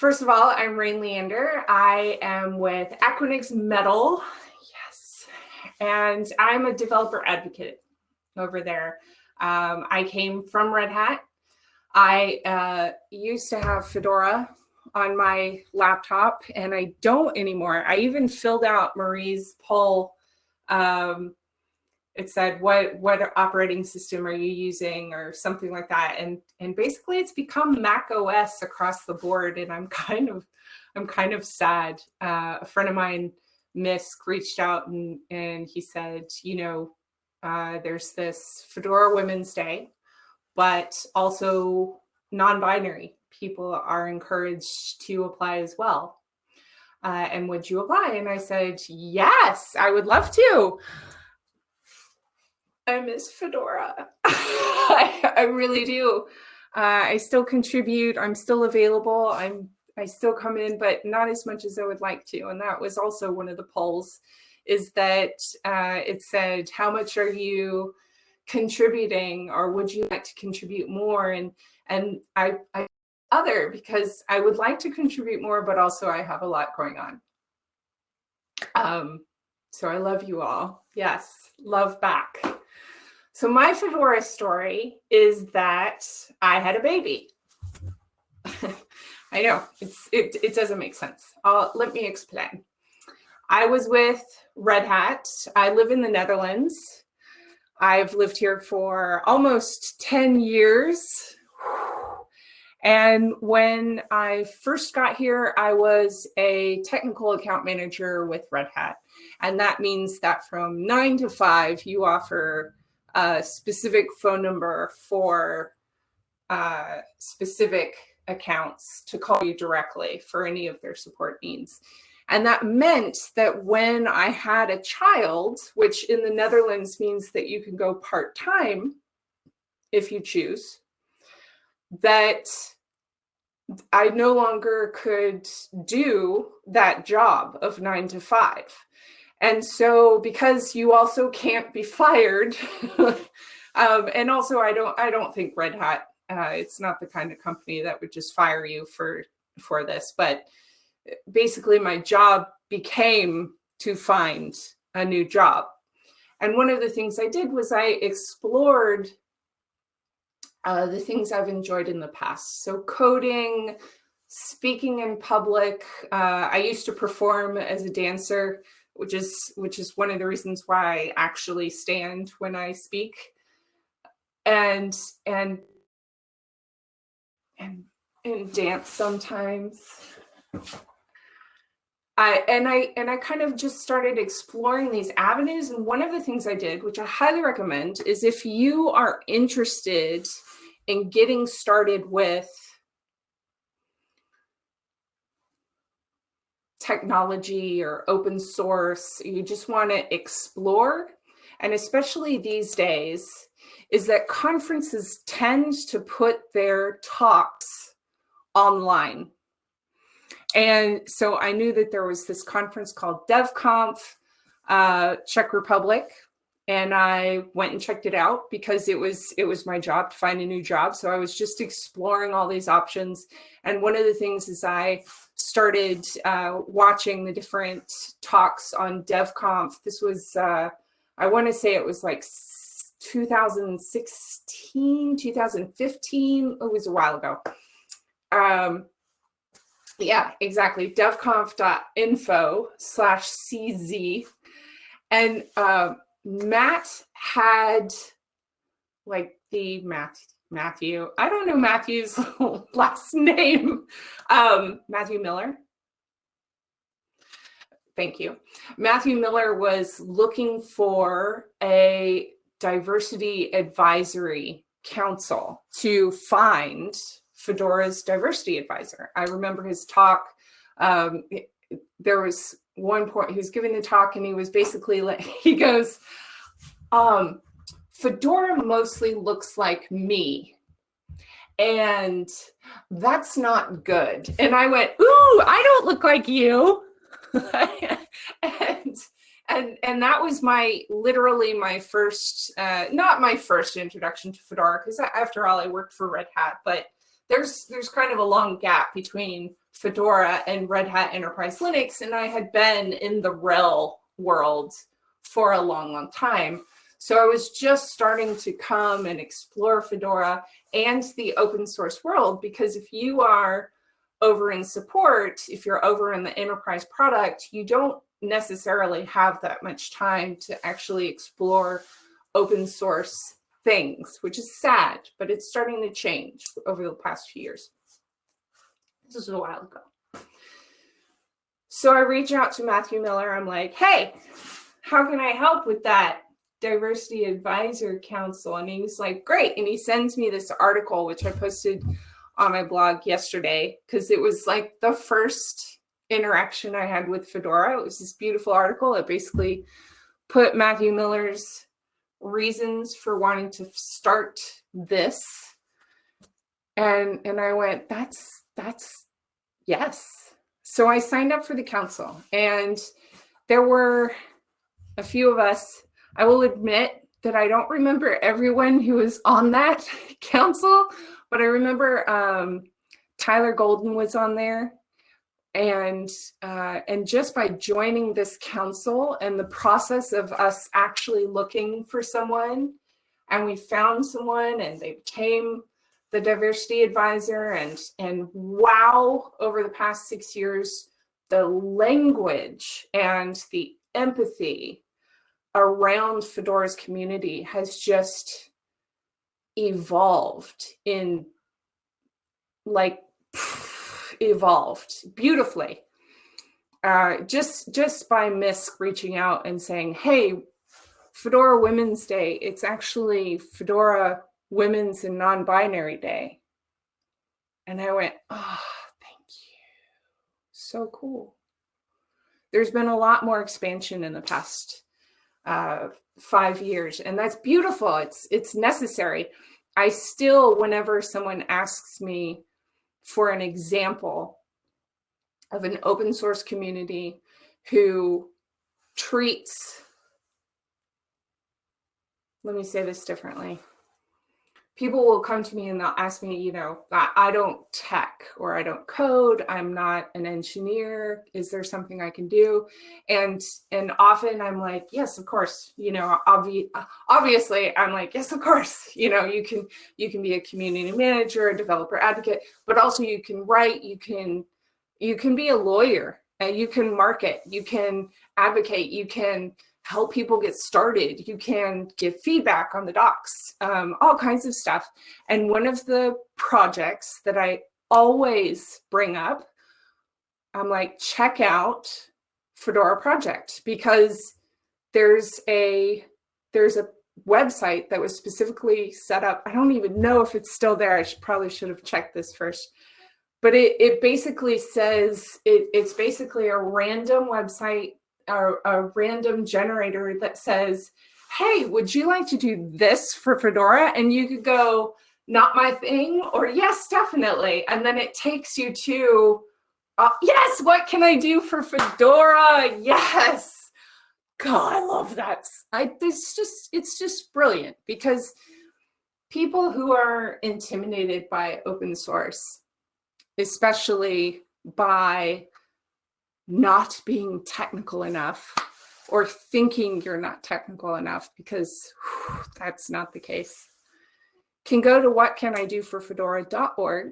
First of all, I'm Rain Leander. I am with Equinix Metal. Yes. And I'm a developer advocate over there. Um, I came from Red Hat. I uh, used to have Fedora on my laptop and I don't anymore. I even filled out Marie's poll um, it said what what operating system are you using? or something like that. And and basically it's become mac os across the board and i'm kind of i'm kind of sad. Uh, a friend of mine misk reached out and and he said you know uh, there's this fedora women's day but also non-binary people are encouraged to apply as well. Uh, and would you apply? And i said yes i would love to I miss Fedora. I, I, really do. Uh, I still contribute. I'm still available. I'm I still come in, but not as much as I would like to. And that was also one of the polls is that uh, it said, how much are you contributing or would you like to contribute more? And and I, I other because I would like to contribute more, but also I have a lot going on. Um, so I love you all. Yes, love back. So my Fedora story is that I had a baby. I know it's it, it doesn't make sense. Uh, let me explain. I was with Red Hat. I live in the Netherlands. I've lived here for almost 10 years. And when I first got here, I was a technical account manager with Red Hat. And that means that from nine to five, you offer a specific phone number for uh, specific accounts to call you directly for any of their support needs. And that meant that when I had a child, which in the Netherlands means that you can go part-time if you choose, that I no longer could do that job of nine to five. And so because you also can't be fired, um, and also I don't I don't think Red Hat, uh, it's not the kind of company that would just fire you for for this, but basically my job became to find a new job. And one of the things I did was I explored uh, the things I've enjoyed in the past. So coding, speaking in public. Uh, I used to perform as a dancer which is which is one of the reasons why I actually stand when I speak. And and and and dance sometimes. I, and I and I kind of just started exploring these avenues. And one of the things I did, which I highly recommend, is if you are interested in getting started with technology or open source, you just want to explore. And especially these days, is that conferences tend to put their talks online. And so I knew that there was this conference called DevConf uh, Czech Republic, and I went and checked it out because it was it was my job to find a new job. So I was just exploring all these options. And one of the things is I started uh, watching the different talks on DevConf. This was, uh, I want to say it was like 2016, 2015. It was a while ago. Um, yeah, exactly. devconf.info slash CZ. And uh, Matt had like the Matt Matthew. I don't know Matthew's last name. Um, Matthew Miller. Thank you. Matthew Miller was looking for a diversity advisory council to find Fedora's diversity advisor. I remember his talk. Um, there was one point he was giving the talk and he was basically like, he goes, um, Fedora mostly looks like me. And that's not good. And I went, ooh, I don't look like you. and, and, and that was my, literally my first, uh, not my first introduction to Fedora, because after all, I worked for Red Hat, but there's there's kind of a long gap between Fedora and Red Hat Enterprise Linux, and I had been in the RHEL world for a long, long time. So I was just starting to come and explore Fedora and the open source world, because if you are over in support, if you're over in the enterprise product, you don't necessarily have that much time to actually explore open source things, which is sad, but it's starting to change over the past few years. This was a while ago. So I reach out to Matthew Miller. I'm like, hey, how can I help with that diversity advisor council? And he was like, great. And he sends me this article, which I posted on my blog yesterday, because it was like the first interaction I had with Fedora. It was this beautiful article. It basically put Matthew Miller's reasons for wanting to start this. And, and I went, that's, that's, yes. So I signed up for the council and there were a few of us. I will admit that I don't remember everyone who was on that council, but I remember um, Tyler Golden was on there and uh, and just by joining this council and the process of us actually looking for someone and we found someone and they became the diversity advisor and and wow over the past six years the language and the empathy around fedora's community has just evolved in like evolved beautifully. Uh, just just by Miss reaching out and saying, hey, Fedora Women's Day, it's actually Fedora Women's and Non-Binary Day. And I went, oh, thank you. So cool. There's been a lot more expansion in the past uh, five years, and that's beautiful. It's, it's necessary. I still, whenever someone asks me, for an example of an open source community who treats, let me say this differently, people will come to me and they'll ask me, you know, I, don't tech or I don't code. I'm not an engineer. Is there something I can do? And and often I'm like, yes, of course. You know, obvi obviously I'm like, yes, of course. You know, you can you can be a community manager, a developer advocate, but also you can write. You can you can be a lawyer. And you can market. You can advocate. You can help people get started. You can give feedback on the docs, um, all kinds of stuff. And one of the projects that I always bring up, I'm like, check out Fedora Project because there's a there's a website that was specifically set up. I don't even know if it's still there. I should probably should have checked this first. But it, it basically says, it, it's basically a random website a, a random generator that says, hey, would you like to do this for Fedora? And you could go, not my thing, or yes, definitely. And then it takes you to, uh, yes, what can I do for Fedora? Yes. God, I love that. I, it's just, it's just brilliant because people who are intimidated by open source, especially by not being technical enough or thinking you're not technical enough because whew, that's not the case can go to whatcanidoforfedora.org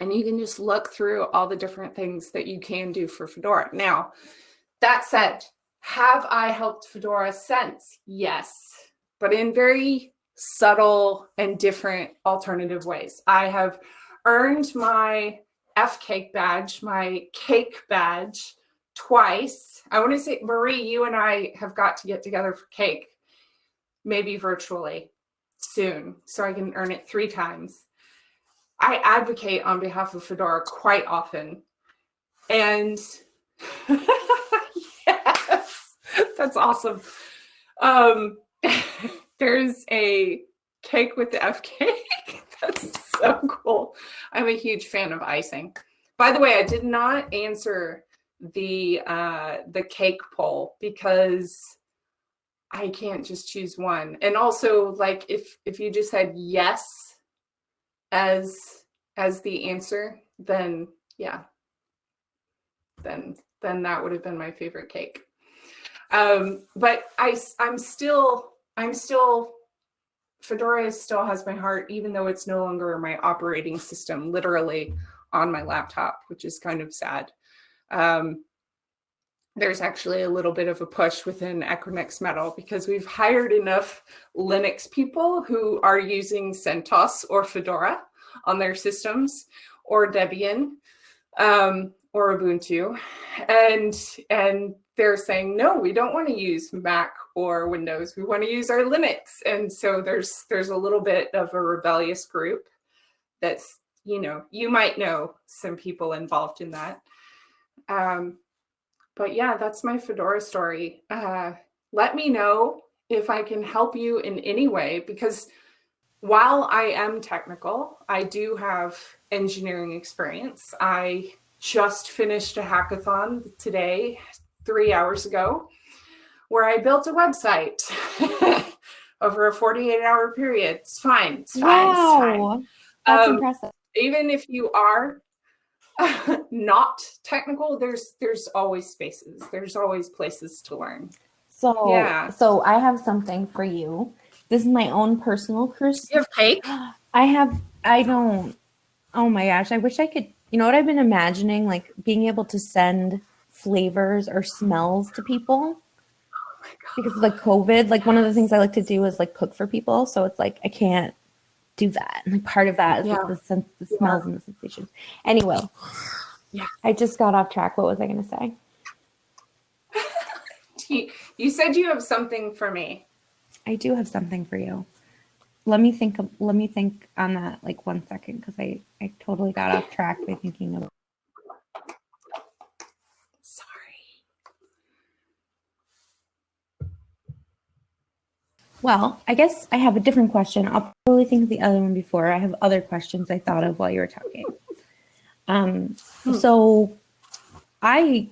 and you can just look through all the different things that you can do for Fedora. Now, that said, have I helped Fedora since? Yes, but in very subtle and different alternative ways. I have earned my F cake badge, my cake badge twice. I want to say, Marie, you and I have got to get together for cake, maybe virtually soon, so I can earn it three times. I advocate on behalf of Fedora quite often. And yes, that's awesome. Um, there's a cake with the F cake. that's so cool. I'm a huge fan of icing. By the way, I did not answer the uh, the cake poll because I can't just choose one. And also, like, if if you just said yes, as as the answer, then yeah, then then that would have been my favorite cake. Um, but I I'm still I'm still Fedora still has my heart, even though it's no longer my operating system, literally on my laptop, which is kind of sad. Um, there's actually a little bit of a push within Equinix Metal because we've hired enough Linux people who are using CentOS or Fedora on their systems or Debian um, or Ubuntu. And, and they're saying, no, we don't want to use Mac or Windows. We want to use our Linux. And so there's, there's a little bit of a rebellious group that's, you know, you might know some people involved in that. Um, but yeah, that's my Fedora story. Uh, let me know if I can help you in any way, because while I am technical, I do have engineering experience. I just finished a hackathon today, three hours ago, where I built a website over a 48 hour period. It's fine. It's fine. Wow. It's fine. That's um, impressive. Even if you are not technical, there's there's always spaces. There's always places to learn. So yeah. So I have something for you. This is my own personal curse. You have cake? I have. I don't. Oh my gosh! I wish I could. You know what I've been imagining? Like being able to send flavors or smells to people. Oh because like COVID, like one of the things I like to do is like cook for people. So it's like I can't do that. And like part of that is yeah. like the sense, the smells yeah. and the sensations. Anyway, yeah, I just got off track. What was I going to say? you said you have something for me. I do have something for you. Let me think. Of, let me think on that like one second because I I totally got off track by thinking of Well, I guess I have a different question. I'll probably think of the other one before. I have other questions I thought of while you were talking. Um, hmm. so I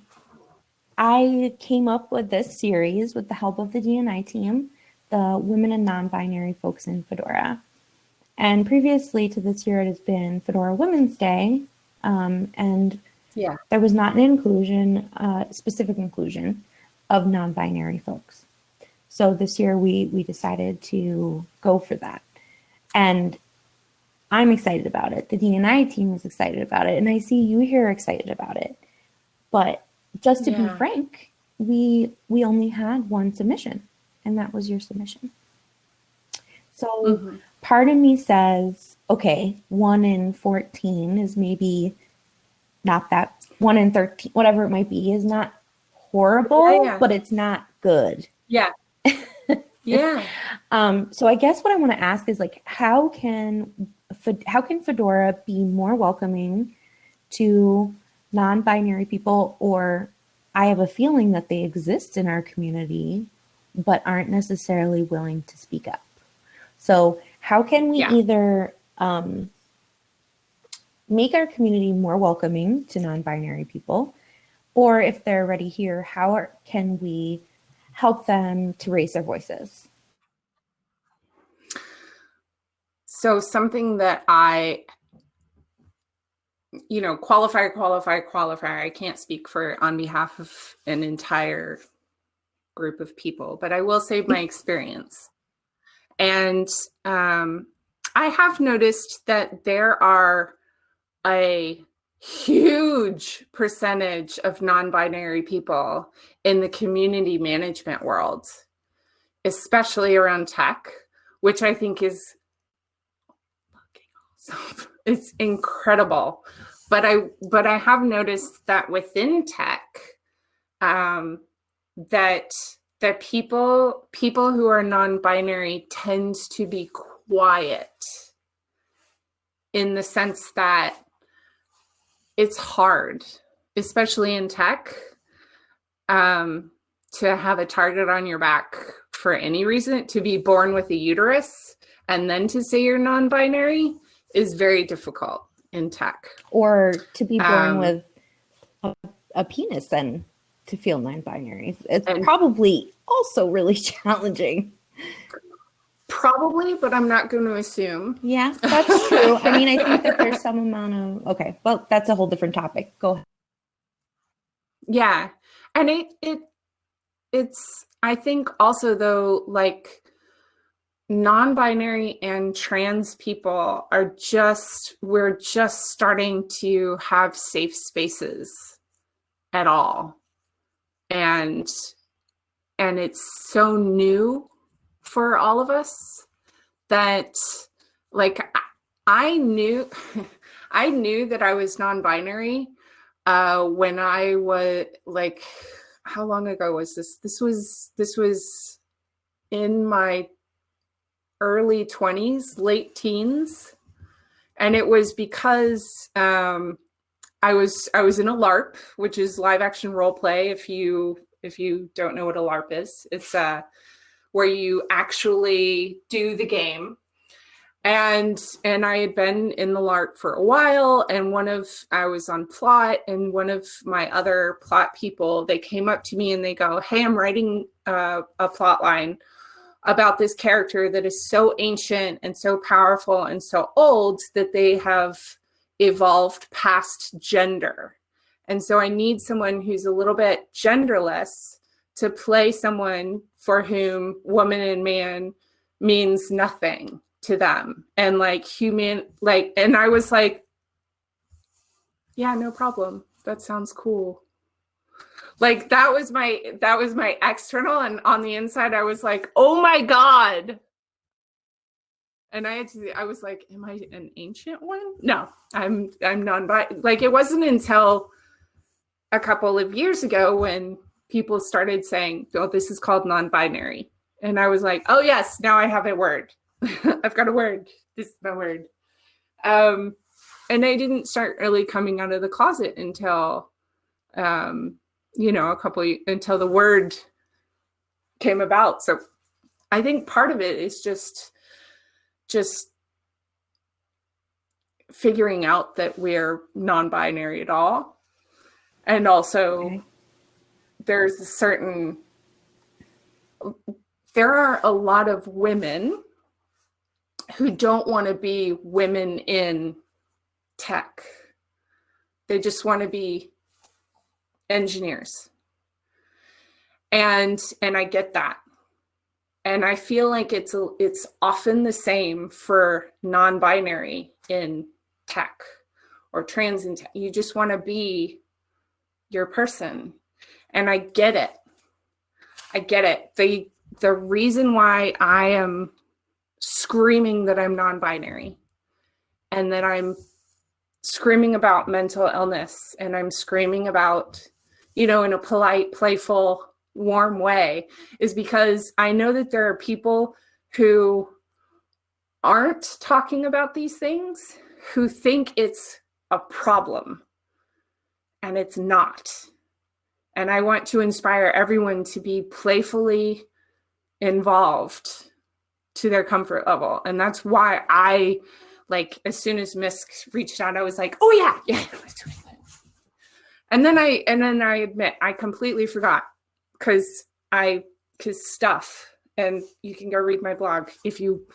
I came up with this series with the help of the DNI team, the Women and Non-Binary Folks in Fedora. And previously to this year, it has been Fedora Women's Day, um, and yeah, there was not an inclusion, uh, specific inclusion of non-binary folks. So this year we we decided to go for that. And I'm excited about it. The DNI team is excited about it. And I see you here excited about it. But just to yeah. be frank, we we only had one submission, and that was your submission. So mm-hmm. part of me says, okay, one in 14 is maybe not that one in 13, whatever it might be, is not horrible, yeah, yeah. but it's not good. Yeah. Yeah. um, so I guess what I want to ask is like, how can how can Fedora be more welcoming to non-binary people, or I have a feeling that they exist in our community, but aren't necessarily willing to speak up. So how can we yeah. either um, make our community more welcoming to non-binary people, or if they're already here, how are, can we help them to raise their voices? So something that I, you know, qualify, qualify, qualify. I can't speak for on behalf of an entire group of people, but I will say my experience. And um, I have noticed that there are a huge percentage of non-binary people in the community management world, especially around tech, which I think is awesome. It's incredible. But I but I have noticed that within tech, um, that that people people who are non-binary tends to be quiet in the sense that it's hard, especially in tech, um, to have a target on your back for any reason, to be born with a uterus and then to say you're non-binary is very difficult in tech. Or to be born um, with a, a, penis and to feel non-binary. It's probably also really challenging. Probably, but I'm not going to assume. Yeah, that's true. I mean, I think that there's some amount of okay. Well, that's a whole different topic. Go ahead. Yeah. And it it it's I think also though like non-binary and trans people are just we're just starting to have safe spaces at all. And and it's so new for all of us that like I knew I knew that I was non-binary uh, when I was like, how long ago was this? This was this was in my early 20s, late teens. And it was because um, I was I was in a LARP, which is live action role play. If you if you don't know what a LARP is, it's uh, where you actually do the game. And and i had been in the LARP for a while and one of i was on plot and one of my other plot people they came up to me and they go hey i'm writing uh, a plot line about this character that is so ancient and so powerful and so old that they have evolved past gender. And so i need someone who's a little bit genderless to play someone for whom woman and man means nothing to them. And like human like and i was like yeah no problem. That sounds cool. Like that was my that was my external and on the inside i was like oh my god. And i had to i was like am i an ancient one? No i'm i'm non like it wasn't until a couple of years ago when people started saying oh this is called non-binary and i was like oh yes now i have a word I've got a word. This is my word. Um, and I didn't start really coming out of the closet until, um, you know, a couple until the word came about. So I think part of it is just, just figuring out that we're non-binary at all. And also okay. There's a certain, there are a lot of women who don't want to be women in tech. They just want to be engineers. And and I get that. And I feel like it's a, it's often the same for non-binary in tech or trans in tech. You just want to be your person. And I get it. I get it. The the reason why I am screaming that I'm non-binary and that I'm screaming about mental illness and I'm screaming about, you know, in a polite, playful, warm way is because I know that there are people who aren't talking about these things who think it's a problem and it's not. And I want to inspire everyone to be playfully involved to their comfort level. And that's why I like as soon as Misk reached out, I was like, oh yeah, yeah, let's do it. And then I and then I admit I completely forgot because I because stuff and you can go read my blog if you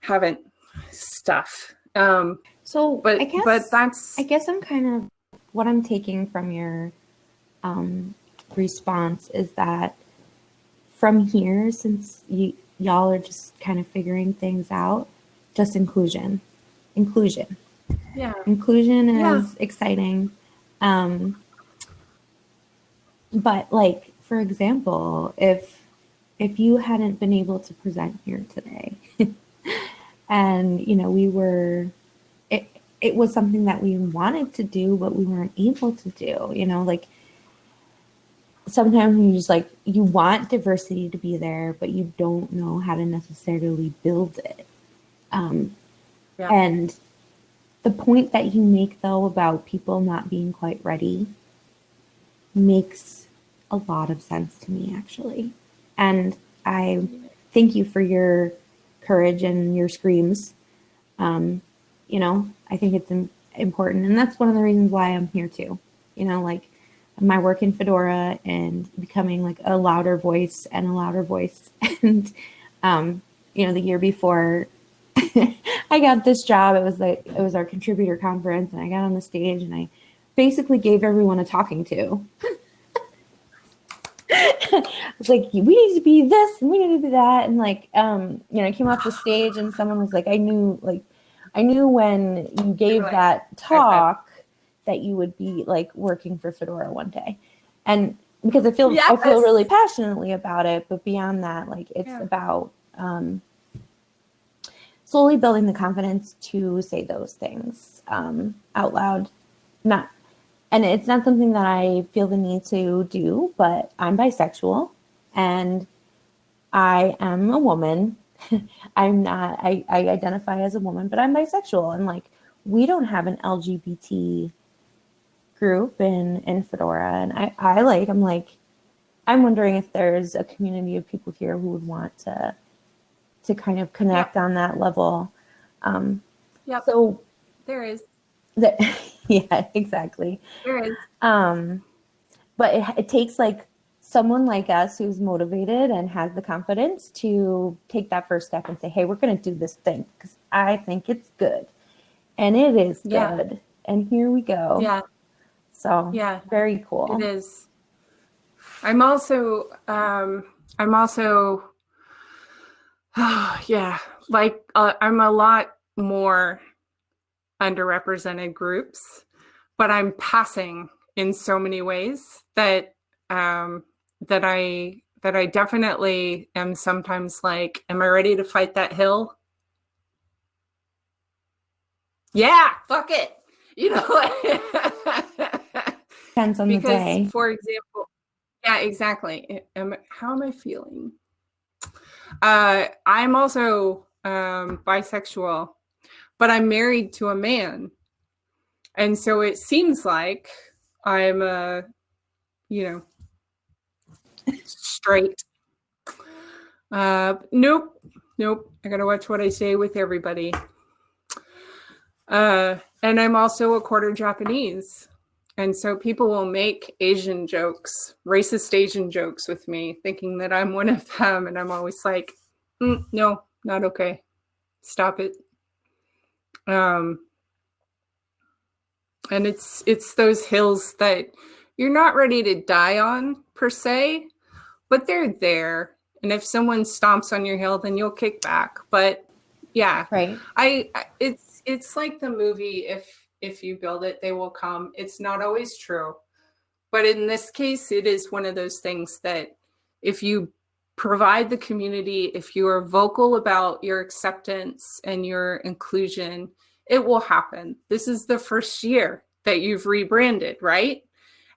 haven't stuff. Um so but I guess, but that's I guess I'm kind of what I'm taking from your um response is that from here since y'all are just kind of figuring things out, just inclusion. Inclusion. Yeah. Inclusion is yeah. exciting. Um, but like, for example, if if you hadn't been able to present here today and you know we were it it was something that we wanted to do but we weren't able to do you know like sometimes you just like you want diversity to be there, but you don't know how to necessarily build it. Um, yeah. And the point that you make though about people not being quite ready makes a lot of sense to me actually. And I thank you for your courage and your screams. Um, you know, I think it's important. And that's one of the reasons why I'm here too. You know, like my work in Fedora and becoming like a louder voice and a louder voice. and um, you know, the year before I got this job, it was like it was our contributor conference, and I got on the stage and I basically gave everyone a talking to. it's like we need to be this and we need to be that, and like um, you know, I came off the stage and someone was like, I knew like I knew when you gave that talk that you would be like working for Fedora one day, and because I feel I feel really passionately about it, but beyond that, like it's Yeah. about um, slowly building the confidence to say those things um, out loud. Not, and it's not something that I feel the need to do, but I'm bisexual and I am a woman. I'm not, I, I identify as a woman, but I'm bisexual. And like, we don't have an LGBT group in, in Fedora. And I, I like, I'm like, I'm wondering if there's a community of people here who would want to to kind of connect on that level. Um, Yep. so There is. that, yeah, exactly. There is. Um, but it, it takes like someone like us who's motivated and has the confidence to take that first step and say, "Hey, we're going to do this thing because I think it's good, and it is Yeah. good, and here we go." Yeah. So Yeah. very cool. It is. I'm also, um, I'm also, yeah, like uh, I'm a lot more underrepresented groups, but I'm passing in so many ways that um, that I that I definitely am sometimes like, am I ready to fight that hill? Yeah, fuck it. You know. Depends on the because day. for example yeah exactly am, how am i feeling? Uh i'm also um bisexual but i'm married to a man. And so it seems like i'm a you know straight. Uh nope nope i gotta watch what i say with everybody. Uh and i'm also a quarter japanese and so people will make Asian jokes, racist Asian jokes with me, thinking that I'm one of them. And I'm always like, "Mm, no, not okay. Stop it. Um, and it's it's those hills that you're not ready to die on per se, but they're there. And if someone stomps on your hill, then you'll kick back. But yeah, Right. I I- it's it's like the movie if if you build it they will come. It's not always true. But in this case it is one of those things that if you provide the community, if you are vocal about your acceptance and your inclusion, it will happen. This is the first year that you've rebranded, right?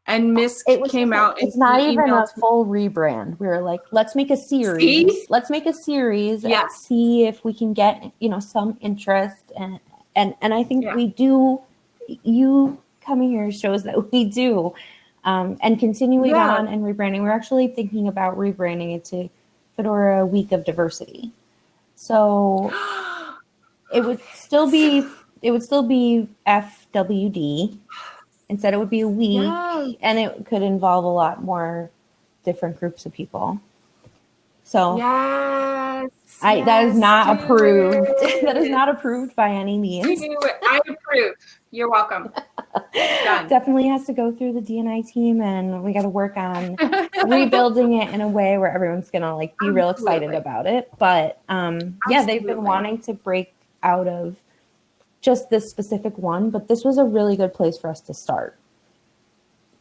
And Miss It was came out it's not even a full rebrand. We were like, let's make a series. See? Let's make a series and see if we can get, you know, some interest and and and I think Yeah. we do you coming here shows that we do. Um, and continuing Yeah. on and rebranding. We're actually thinking about rebranding it to Fedora Week of Diversity. So it would still be it would still be FWD. Instead, it would be a week, Yes. and it could involve a lot more different groups of people. So Yes. I that is not approved. that is not approved by any means. I approve. You're welcome. Definitely has to go through the DNI team, and we got to work on rebuilding it in a way where everyone's gonna like be real excited about it. But um, yeah, they've been wanting to break out of just this specific one, but this was a really good place for us to start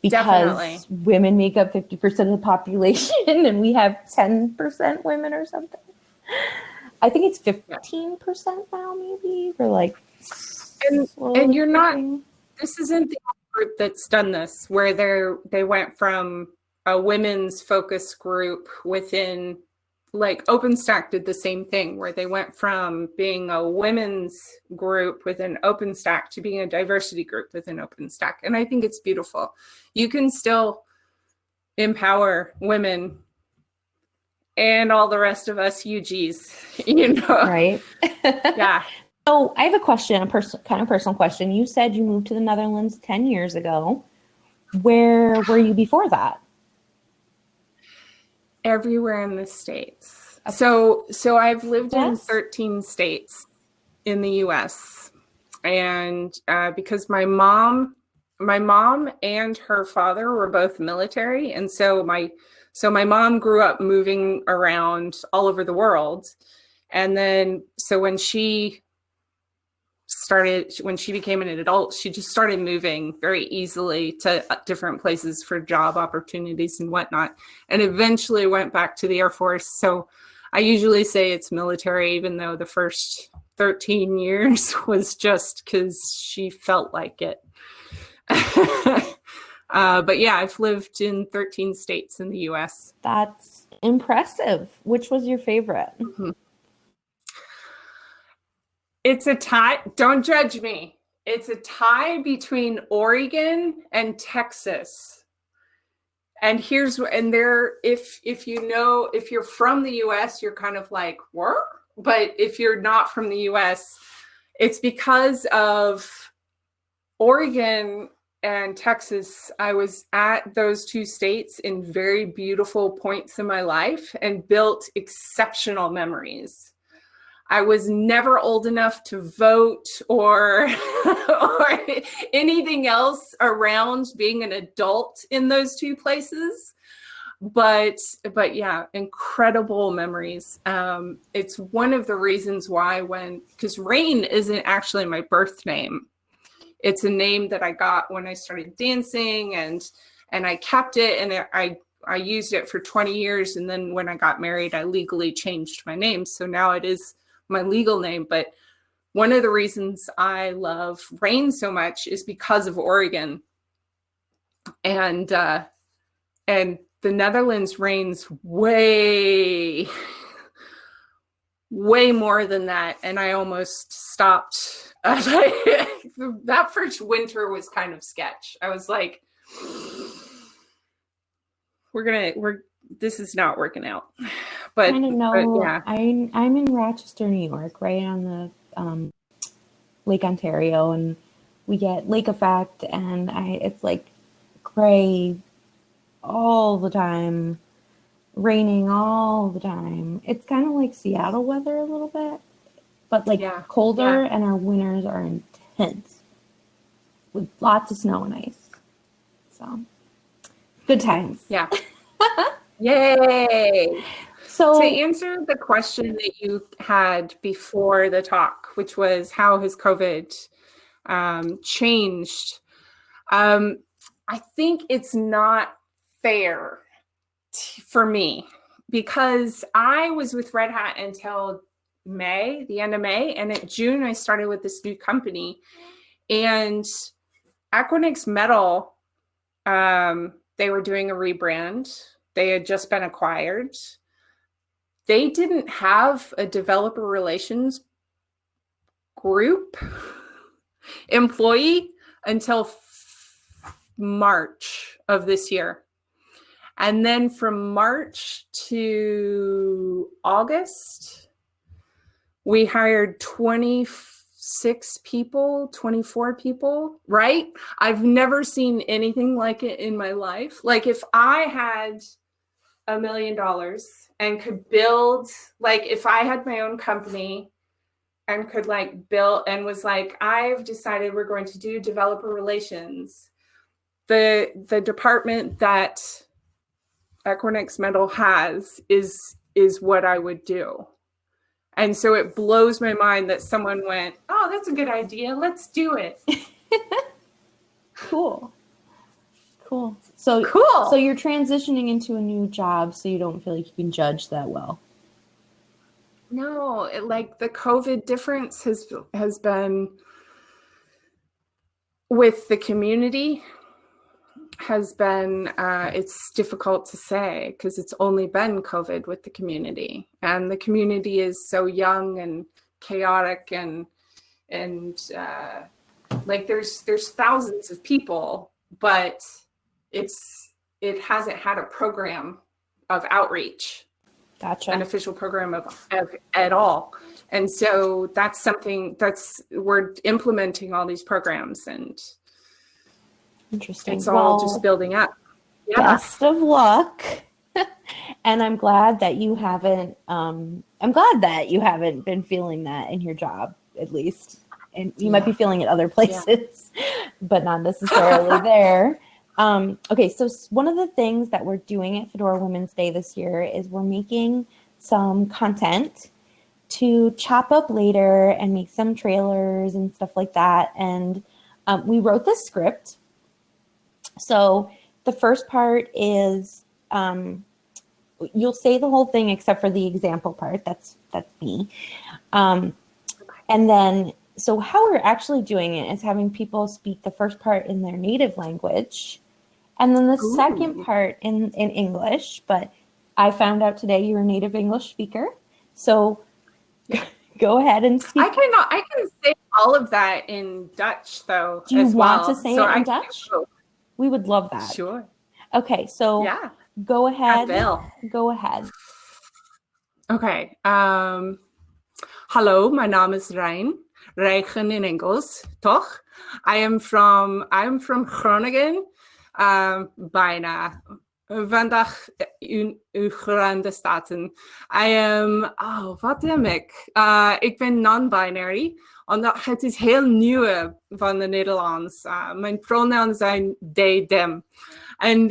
because Definitely. women make up fifty percent of the population, and we have ten percent women or something. I think it's fifteen percent now, maybe. We're like, And- and you're not- this isn't the group that's done this where they're they went from a women's focus group within like OpenStack did the same thing where they went from being a women's group within OpenStack to being a diversity group within OpenStack. And I think it's beautiful. You can still empower women and all the rest of us UGs, you know. right? Yeah. So I have a question, a person, kind of personal question. You said you moved to the Netherlands 10 years ago. Where were you before that? everywhere in the states So, so I've lived in 13 states in the U.S. and uh, because my mom, my mom and her father were both military, and so my, so my mom grew up moving around all over the world, and then so when she started when she became an adult she just started moving very easily to uh, different places for job opportunities and whatnot and eventually went back to the air force so i usually say it's military even though the first 13 years was just because she felt like it uh, but yeah i've lived in 13 states in the us That's impressive. Which was your favorite? It's a tie. Don't judge me. It's a tie between Oregon and Texas. And here's and there if if you know if you're from the US, you're kind of like, "What?" But if you're not from the US, it's because of Oregon and Texas. I was at those two states in very beautiful points in my life and built exceptional memories. I was never old enough to vote or or anything else around being an adult in those two places. But but yeah, incredible memories. Um, it's one of the reasons why when because Rain isn't actually my birth name. It's a name that I got when I started dancing and and I kept it and I I used it for 20 years and then when I got married I legally changed my name. So now it is my legal name, but one of the reasons I love rain so much is because of Oregon. And uh, and the Netherlands rains way way more than that and I almost stopped. that first winter was kind of sketch. I was like we're to we're this is not working out. But, kind of know. yeah. I I'm in Rochester, New York, right on the um, Lake Ontario, and we get lake effect, and I it's like gray all the time, raining all the time. It's kind of like Seattle weather a little bit, but like Yeah, colder, and our winters are intense with lots of snow and ice. So good times. Yeah. Yay. So To answer the question that you had before the talk, which was how has COVID um, changed? Um, I think it's not fair for me because I was with Red Hat until May, the end of May, and in June I started with this new company. And Equinix Metal, um, they were doing a rebrand. They had just been acquired. They didn't have a developer relations group employee until March of this year. And then from March to August, we hired 26 people, 24 people, right? I've never seen anything like it in my life. Like if I had a million dollars and could build, like if I had my own company and could like build and was like, I've decided we're going to do developer relations. The the department that Equinix Metal has is is what I would do. And so it blows my mind that someone went, "Oh, that's a good idea. Let's do it." Cool. Cool. So Cool. so you're transitioning into a new job so you don't feel like you can judge that well. No, it, like the COVID difference has has been with the community has been uh, it's difficult to say because it's only been COVID with the community, and the community is so young and chaotic and and uh, like there's there's thousands of people, but it's it hasn't had a program of outreach Gotcha. an official program of, of at all. And so that's something that's we're implementing all these programs and Interesting. it's all Well, just building up. Yeah. best of luck. and I'm glad that you haven't. Um, I'm glad that you haven't been feeling that in your job, at least. And you might be feeling it other places, but not necessarily there. Um, okay, so one of the things that we're doing at Fedora Women's Day this year is we're making some content to chop up later and make some trailers and stuff like that. And um, we wrote this script. So the first part is um, you'll say the whole thing except for the example part. That's that's me. Um, and then so how we're actually doing it is having people speak the first part in their native language and then the Ooh. second part in, in English. But I found out today you're a native English speaker. So go ahead and speak. I cannot, I can say all of that in Dutch though. Do you want well. to say so it in I Dutch? We would love that. Sure. Okay, so yeah. go ahead. Go ahead. Okay. Um, hallo, my name is Rein. Reichen in Engels, toch? I am from I'm from Groningen, um, bijna. Vandaag in Verenigde Staten. I am, oh, wat ik? Uh, ik ben non-binary, omdat het is heel nieuw van de Nederlands. Uh, mijn pronouns zijn they, them. En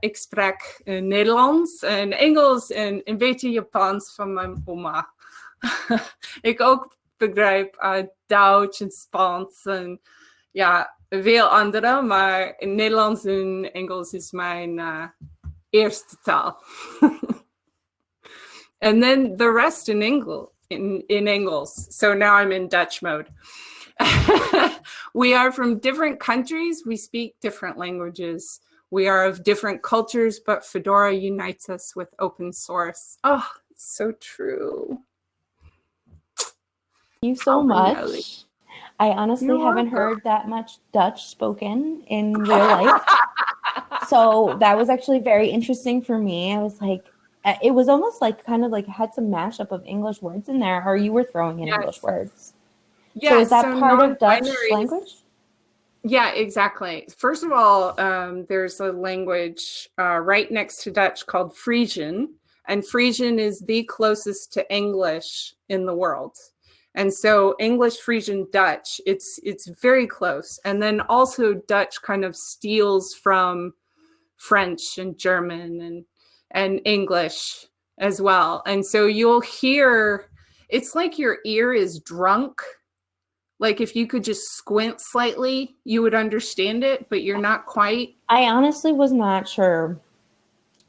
ik, spreek uh, Nederlands en Engels en een beetje Japans van mijn oma. ik ook begrijp uh, Duits en Spaans en ja, veel andere, maar in Nederlands en Engels is mijn uh, eerste taal. and then the rest in English, in, in Engels. So now I'm in Dutch mode. we are from different countries. We speak different languages. We are of different cultures, but Fedora unites us with open source. Oh, it's so true. Thank you so much. I honestly You're haven't heard that much Dutch spoken in real life. so that was actually very interesting for me. I was like, uh, it was almost like kind of like had some mashup of English words in there, or you were throwing in yes. English words. Yeah. So is that so part of Dutch language? Yeah, exactly. First of all, um, there's a language uh, right next to Dutch called Frisian, and Frisian is the closest to English in the world. And so English, Frisian, Dutch, it's it's very close. And then also Dutch kind of steals from French and German and and English as well. And so you'll hear it's like your ear is drunk. Like if you could just squint slightly, you would understand it, but you're not quite. I honestly was not sure.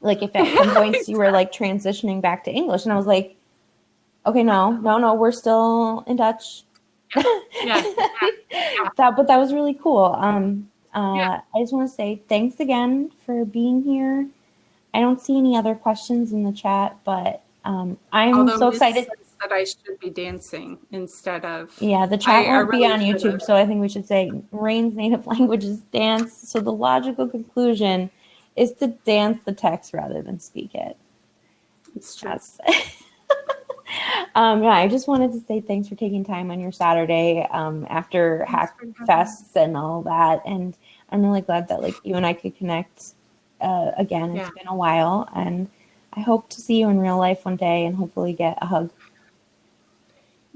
Like if at some points you were like transitioning back to English and I was like, Okay, no, no, no, we're still in Dutch. Yeah. yeah. yeah. that, but that was really cool. Um, uh, yeah. I just want to say thanks again for being here. I don't see any other questions in the chat, but um, I'm Although so excited that I should be dancing instead of. Yeah, the chat I, won't I really be on YouTube, so I think we should say Rain's native language is dance. So the logical conclusion is to dance the text rather than speak it. It's true. um, yeah, I just wanted to say thanks for taking time on your Saturday um, after Hack Fests and all that. And I'm really glad that like you and I could connect uh, again. It's yeah. been a while, and I hope to see you in real life one day and hopefully get a hug.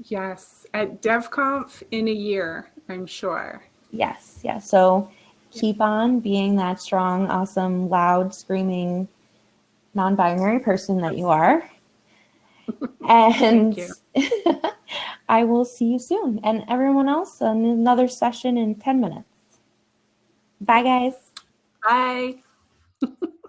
Yes, at DevConf in a year, I'm sure. Yes, yes. So keep on being that strong, awesome, loud, screaming, non-binary person that you are and I will see you soon. And everyone else, another session in 10 minutes. Bye, guys. Bye.